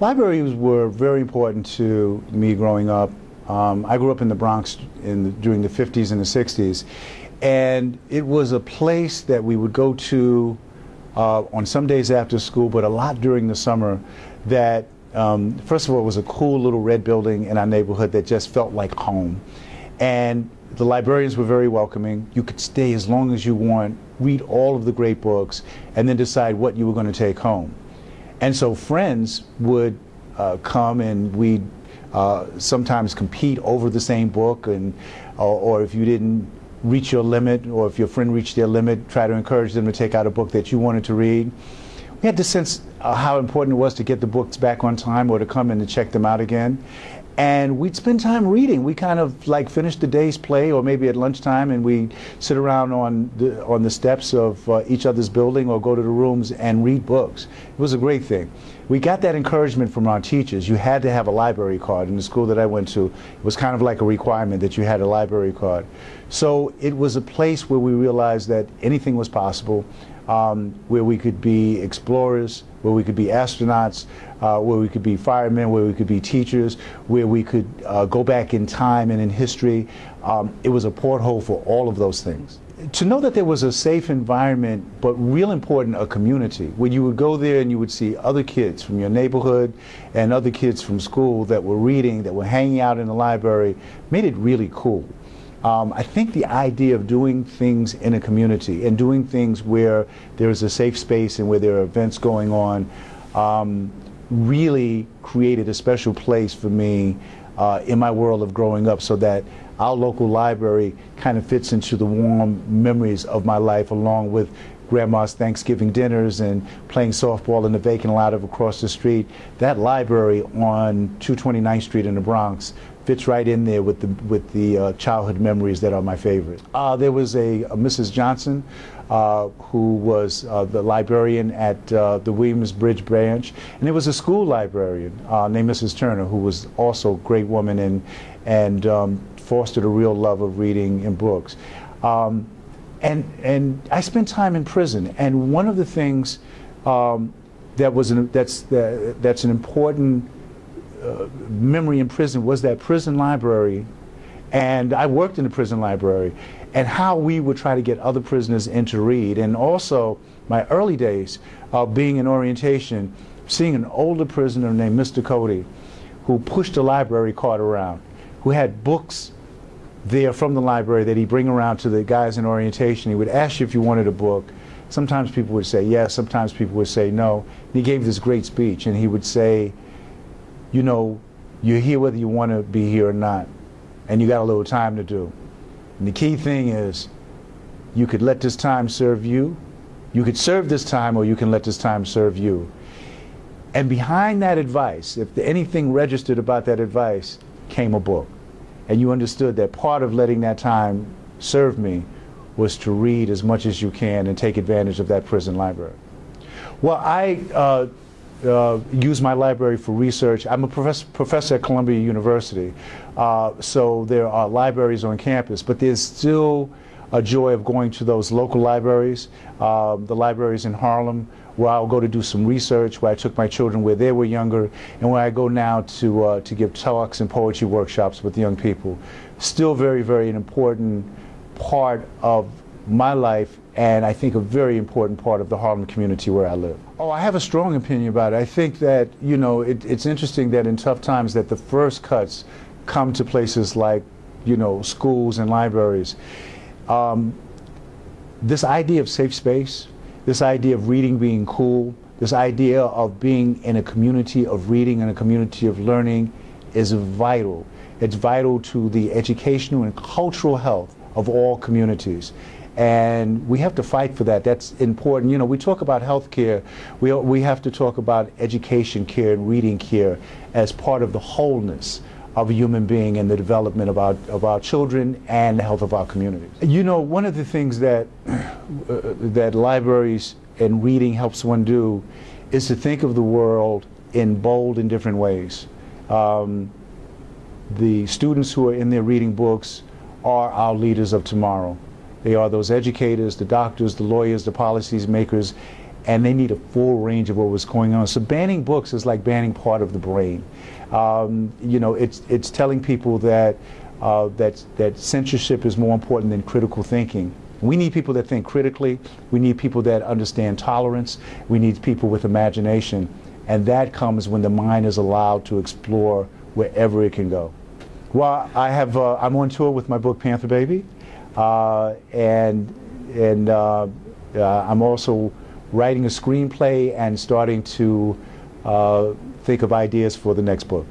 Libraries were very important to me growing up. Um, I grew up in the Bronx in the, during the 50s and the 60s, and it was a place that we would go to uh, on some days after school, but a lot during the summer. That um, first of all, it was a cool little red building in our neighborhood that just felt like home, and the librarians were very welcoming. You could stay as long as you want, read all of the great books, and then decide what you were going to take home. And so friends would uh, come and we'd uh, sometimes compete over the same book, and or, or if you didn't reach your limit, or if your friend reached their limit, try to encourage them to take out a book that you wanted to read. We had to sense uh, how important it was to get the books back on time or to come in and check them out again and we'd spend time reading. We kind of like finish the day's play, or maybe at lunchtime, and we sit around on the on the steps of uh, each other's building, or go to the rooms and read books. It was a great thing. We got that encouragement from our teachers. You had to have a library card. In the school that I went to, it was kind of like a requirement that you had a library card. So it was a place where we realized that anything was possible um, where we could be explorers, where we could be astronauts, uh, where we could be firemen, where we could be teachers, where we could uh, go back in time and in history. Um, it was a porthole for all of those things. To know that there was a safe environment, but real important, a community, where you would go there and you would see other kids from your neighborhood and other kids from school that were reading, that were hanging out in the library, made it really cool. Um, I think the idea of doing things in a community and doing things where there is a safe space and where there are events going on um, really created a special place for me uh, in my world of growing up so that our local library kind of fits into the warm memories of my life along with grandma's Thanksgiving dinners and playing softball in the vacant lot of across the street. That library on 229th Street in the Bronx fits right in there with the with the uh, childhood memories that are my favorite. Uh, there was a, a Mrs. Johnson uh, who was uh, the librarian at uh, the Williamsbridge branch, and there was a school librarian uh, named Mrs. Turner who was also a great woman and and um, fostered a real love of reading and books. Um, and and I spent time in prison, and one of the things um, that was an, that's that's an important uh, memory in prison was that prison library. And I worked in the prison library and how we would try to get other prisoners in to read. And also my early days of being in orientation, seeing an older prisoner named Mr. Cody who pushed a library cart around, who had books there from the library that he'd bring around to the guys in orientation. He would ask you if you wanted a book. Sometimes people would say yes, sometimes people would say no. And he gave this great speech and he would say, you know, you're here whether you want to be here or not, and you got a little time to do. And the key thing is, you could let this time serve you, you could serve this time, or you can let this time serve you. And behind that advice, if anything registered about that advice, came a book. And you understood that part of letting that time serve me was to read as much as you can and take advantage of that prison library. Well, I uh, uh, use my library for research. I'm a professor, professor at Columbia University, uh, so there are libraries on campus, but there's still a joy of going to those local libraries, uh, the libraries in Harlem, where I'll go to do some research, where I took my children where they were younger, and where I go now to, uh, to give talks and poetry workshops with young people. Still very, very an important part of my life and I think a very important part of the Harlem community where I live. Oh, I have a strong opinion about it. I think that, you know, it, it's interesting that in tough times that the first cuts come to places like, you know, schools and libraries. Um, this idea of safe space, this idea of reading being cool, this idea of being in a community of reading and a community of learning is vital. It's vital to the educational and cultural health of all communities and we have to fight for that. That's important. You know, we talk about health care. We, we have to talk about education care and reading care as part of the wholeness of a human being and the development of our, of our children and the health of our communities. You know, one of the things that, uh, that libraries and reading helps one do is to think of the world in bold and different ways. Um, the students who are in there reading books are our leaders of tomorrow. They are those educators, the doctors, the lawyers, the policies makers, and they need a full range of what was going on. So banning books is like banning part of the brain. Um, you know, it's it's telling people that uh, that that censorship is more important than critical thinking. We need people that think critically. We need people that understand tolerance. We need people with imagination, and that comes when the mind is allowed to explore wherever it can go. Well, I have uh, I'm on tour with my book Panther Baby, uh, and and uh, uh, I'm also writing a screenplay and starting to uh, think of ideas for the next book.